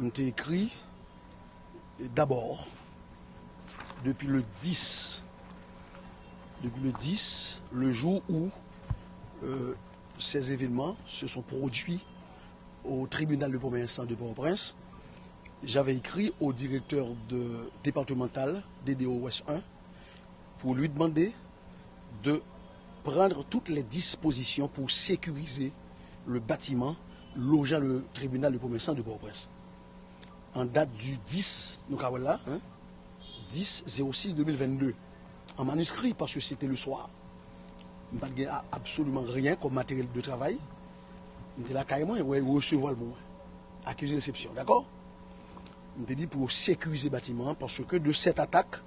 m'te écrit d'abord depuis le 10 depuis le 10 le jour où euh, ces événements se sont produits au tribunal de premier instance de Port-au-Prince j'avais écrit au directeur départemental DDO Ouest 1 pour lui demander de prendre toutes les dispositions pour sécuriser le bâtiment logeant le tribunal de premier de Port-au-Prince. En date du 10, nous là, hein, 10 06 2022, en manuscrit parce que c'était le soir. Je n'ai absolument rien comme matériel de travail. Je là carrément, ouais, recevoir le mot. Accusé de réception, d'accord? Je dit pour sécuriser le bâtiment parce que de cette attaque,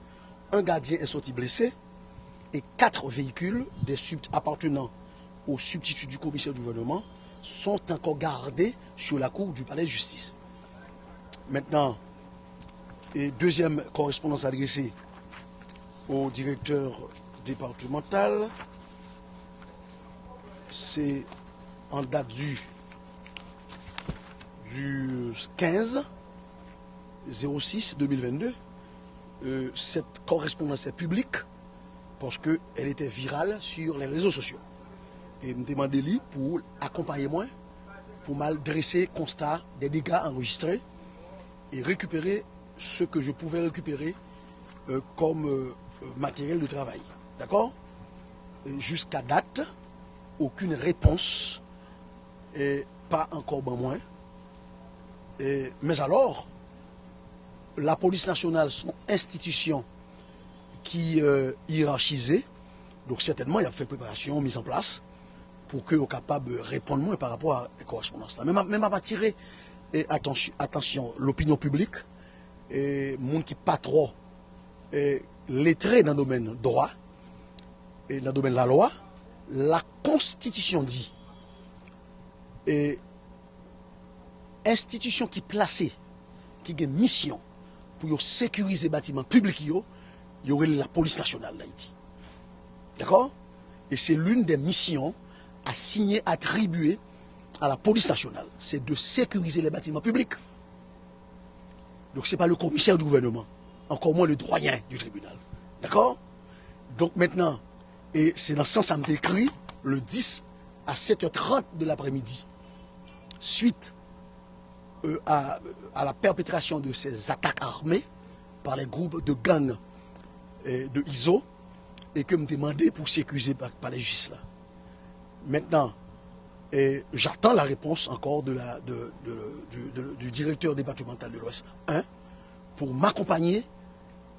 un gardien est sorti blessé et quatre véhicules des appartenant au substitut du commissaire du gouvernement sont encore gardés sur la cour du palais de justice. Maintenant, et deuxième correspondance adressée au directeur départemental, c'est en date du, du 15 06 2022. cette correspondance est publique parce qu'elle était virale sur les réseaux sociaux. Et me demandé lui pour accompagner moi, pour mal dresser constat des dégâts enregistrés et récupérer ce que je pouvais récupérer euh, comme euh, matériel de travail. D'accord? Jusqu'à date, aucune réponse, et pas encore ben moins. mais alors, la police nationale, son institution qui euh, hiérarchisée, donc certainement il y a fait préparation, mise en place, pour que soient capable de répondre moins par rapport à la correspondance. Même, même à tirer et attention, attention l'opinion publique, et monde qui pas trop lettré dans le domaine droit et dans le domaine de la loi, la constitution dit et institution qui placée, qui a une mission pour sécuriser les bâtiments publics, il y aurait la police nationale d'Haïti. D'accord? Et c'est l'une des missions assignées, attribuées à la police nationale. C'est de sécuriser les bâtiments publics. Donc ce n'est pas le commissaire du gouvernement, encore moins le doyen du tribunal. D'accord? Donc maintenant, et c'est dans ce sens que écrit le 10 à 7h30 de l'après-midi, suite euh, à, la perpétration de ces attaques armées par les groupes de gangs euh, de ISO, et que me demandait pour s'accuser par, les juges là. Maintenant, j'attends la réponse encore du directeur départemental de l'Ouest 1 pour m'accompagner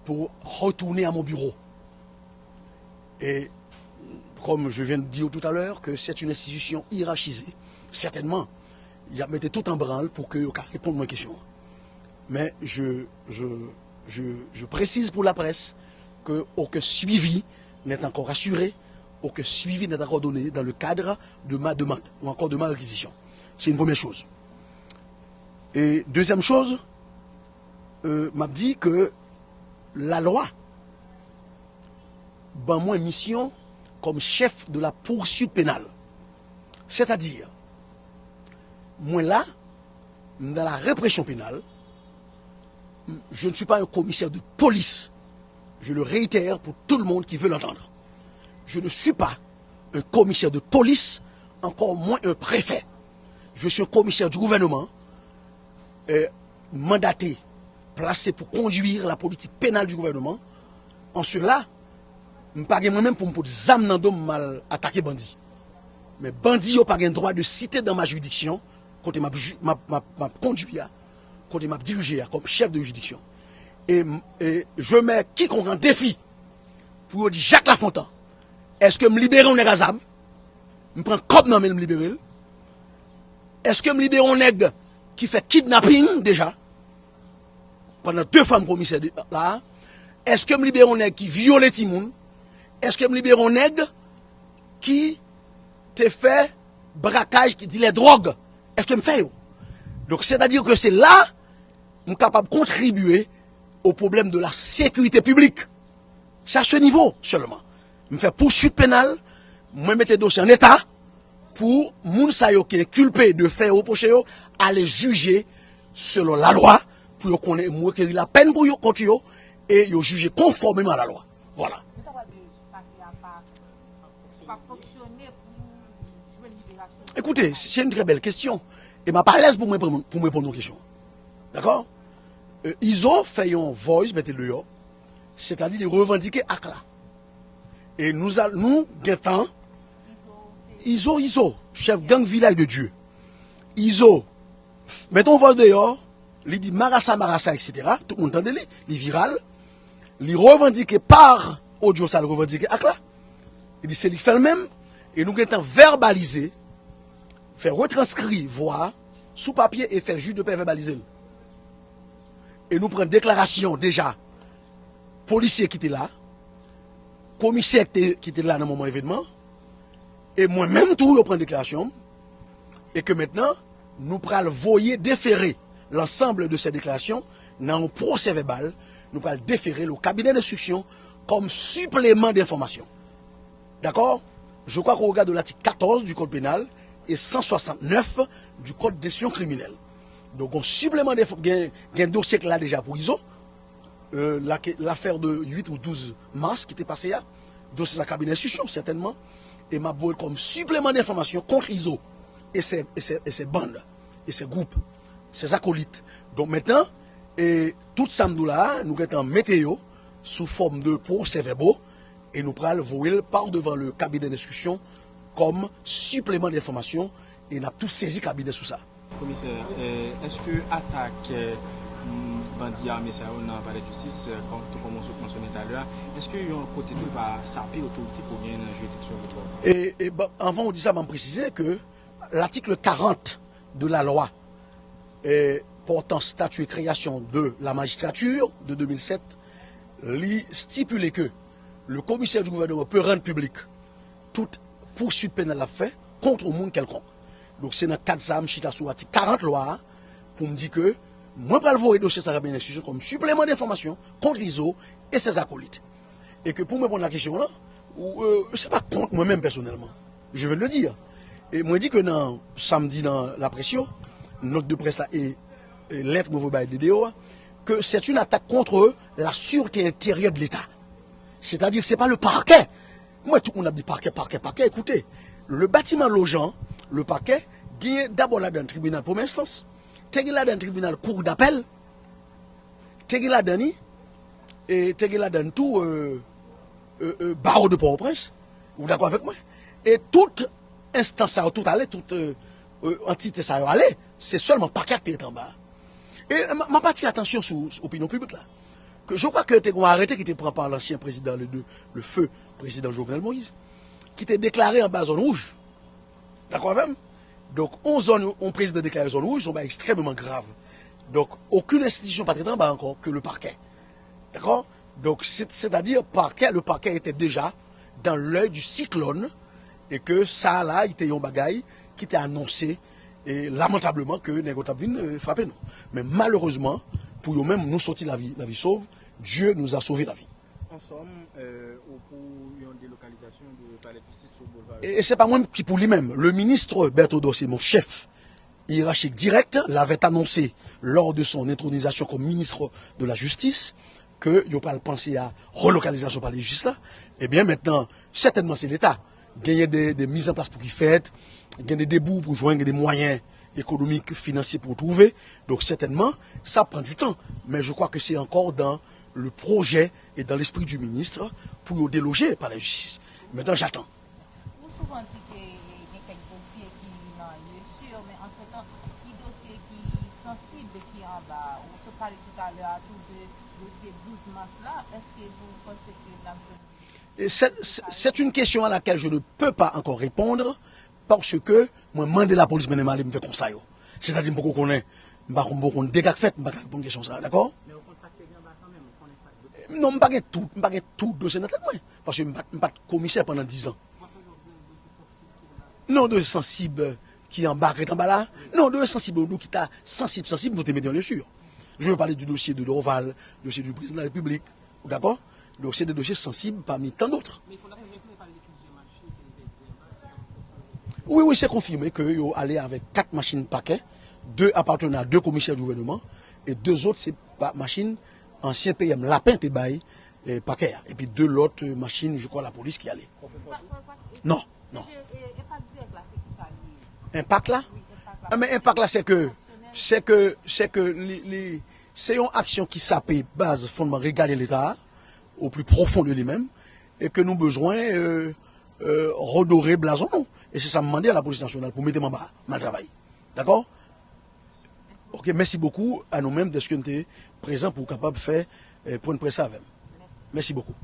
pour retourner à mon bureau. Et comme je viens de dire tout à l'heure, que c'est une institution hiérarchisée, certainement, il a mis tout en branle pour que répondre à mes questions. Mais je, précise pour la presse qu'aucun suivi n'est encore assuré aucun suivi n'est encore donné dans le cadre de ma demande ou encore de ma réquisition. C'est une première chose. Et deuxième chose, euh, m'a dit que la loi, ben moi mission comme chef de la poursuite pénale. C'est-à-dire, moi là, dans la répression pénale, je ne suis pas un commissaire de police. Je le réitère pour tout le monde qui veut l'entendre je ne suis pas un commissaire de police, encore moins un préfet. Je suis un commissaire du gouvernement, euh, mandaté, placé pour conduire la politique pénale du gouvernement. En cela, je ne pas moi-même pour me dire mal attaquer bandit. Mais bandit n'a pas le droit de citer dans ma juridiction, quand m'a conduit, quand m'a dirigé comme chef de juridiction. Et, je mets quiconque en défi pour dire Jacques Lafontaine est-ce que me libérer on est gazam? Je prends cop mais me libérer. Est-ce que me libérer on nègre qui fait kidnapping déjà? Pendant deux femmes commissaires là. Est-ce que me libérer on nègre qui viole Timoun? Est-ce que me libérer on nègre qui te fait braquage, qui dit les drogues? Est-ce que me fait Donc c'est-à-dire que c'est là, suis capable de contribuer au problème de la sécurité publique. C'est à ce niveau seulement me fait poursuite pénale, moi mettre dossier en état pour moun sa qui est culpé de faire reprocher aller juger selon la loi, pour yo connaître requérir la peine pour yo contre yo, et yo juger conformément à la loi. Voilà. Écoutez, c'est une très belle question. Et m'a pas l'aise pour me pour me répondre aux questions. D'accord? Euh, ISO fait un voice, mettez-le yo, c'est-à-dire de revendiquer ACLA. Et nous, nous, guettons, ISO, ISO, chef gang village de Dieu. ISO, mettons voix dehors, il dit Marassa, Marassa, etc. Tout le monde entend, il viral. Il revendiqué par audio, ça le revendiqué. Il dit c'est lui fait le même. Et nous guettons verbaliser, faire retranscrire voix sous papier et faire juste de paix verbaliser. Et nous prenons déclaration déjà policier qui était là, komisyek ki te la nan mouman evidman, e mwen menm tou yo pren deklarasyon, e ke mentenan nou pral voye defere l'ensemble de se deklarasyon nan ou proses vebal, nou pral defere l'ou kabinet d'instruksyon kom suplément d'informasyon. D'akor? Je kwa kon regade l'artik 14 du kode penal e 169 du kode desyon kriminel. Don kon suplément d'informasyon, gen, gen dosyek la deja pou izo, euh, l'affaire de 8 ou 12 mars qui était passé là, dossier de cabinet d'instruction certainement, et m'a comme supplément d'information contre ISO et ses, et, ses, et ses, bandes, et ses groupes, ses acolytes. Donc maintenant, et tout samedi là, nous sommes en météo sous forme de procès-verbaux et nous prenons le par devant le cabinet d'instruction comme supplément d'information et nous avons tout saisi le cabinet sous ça. Commissaire, euh, est-ce que attaque euh, bandi armé ça dans palais de justice, comme tout comme on mentionné tout à l'heure, est-ce qu'il y a un côté de va saper l'autorité pour bien jouer sur le corps? Et, et ben, avant on dit ça, on préciser que l'article 40 de la loi portant statut et création de la magistrature de 2007 lui stipule que le commissaire du gouvernement peut rendre public toute poursuite pénale à fait contre un monde quelconque. Donc c'est dans 4 âmes, chita sous l'article 40 loi pour me dire que moi je vais le dossier ça institution comme supplément d'information contre l'ISO et ses acolytes. Et que pour me répondre à la question là, euh, c'est pas contre moi-même personnellement. Je veux le dire. Et moi, dis que dans, samedi dans la pression, note de presse et, et lettre de DDO, que c'est une attaque contre la sûreté intérieure de l'État. C'est-à-dire que ce n'est pas le parquet. Moi, tout le monde a dit parquet, parquet, parquet. Écoutez, le bâtiment logeant, le parquet, gagne d'abord là dans le tribunal pour instance, là dans le tribunal cour d'appel, t'es là dans et t'es là dans tout euh, euh, euh, barreau de Port-au-Prince. Vous d'accord avec moi? Et toute instance tout aller, toute entité ça c'est seulement parquet qui est en bas. Et ma partie attention sur l'opinion publique là. Que je crois que tu as arrêté qui était pris par l'ancien président, le, le feu président Jovenel Moïse, qui était déclaré en bas zone rouge. D'accord même Donc, on zone, on président déclaré zone rouge, sont extrêmement grave. Donc, aucune institution pas en bas encore que le parquet. D'accord? Donc, c'est-à-dire, le parquet était déjà dans l'œil du cyclone et que ça là, était un bagaille qui était annoncé et lamentablement que Nego Tabvin euh, frappait nous. Mais malheureusement, pour nous-mêmes, nous sortir la vie, la vie sauve, Dieu nous a sauvé la vie. En somme, euh, Et, c'est pas moi qui pour lui-même. Le ministre Berthaud c'est mon chef hiérarchique direct, l'avait annoncé lors de son intronisation comme ministre de la Justice que il pas penser à relocalisation par les justice là. Eh bien maintenant, certainement c'est l'État gagner des, des, mises en place pour qu'ils fassent, gagner des débouts pour joindre des moyens économiques, financiers pour trouver. Donc certainement, ça prend du temps. Mais je crois que c'est encore dans le projet et dans l'esprit du ministre pour déloger par la justice. Metan j'atan. Ou souvan di ke gen kek dosye ki nan liye sur, men entretan, ki dosye ki sensib ki an ba, ou se pale tout alè a tout de dosye 12 mars la, eske vous pensez que la... C'est une question à laquelle je ne peux pas encore répondre parce que moi, mandé la police, mais je me fais conseil. C'est-à-dire que je ne connais pas, je ne connais pas, je ne connais pas, je ne connais pas, d'accord tout, je ne sais pas tout dossier dans la tête, parce que je ne suis pas commissaire pendant 10 ans. Non, dossier sensible qui embarque en bas là. Non, dossier sensible qui est sensible, sensible, vous te mettez bien sûr. Je veux parler du dossier de l'Oval, le dossier du président de la République, d'accord? Donc c'est des dossiers sensibles parmi tant d'autres. Oui, oui, c'est confirmé que allé avec quatre machines paquets deux appartenant à deux commissaires du gouvernement, et deux autres, c'est pas machine, ancien PM, lapin, t'es bail, et paquet. Et puis deux autres machines, je crois, la police qui allait. Non, non. Impact là? Ah, mais impact là, c'est que, c'est que, c'est que, c'est une action qui s'appelle base fondement regarder l'État au plus profond de lui-même et que nous besoin euh, euh, redorer blason. Et c'est ça me à la police nationale pour mettre en bas mal travail. D'accord? Merci beaucoup à nous-mêmes de ce que nous sommes présents pour capable de faire euh, pour une presse avec. Merci beaucoup.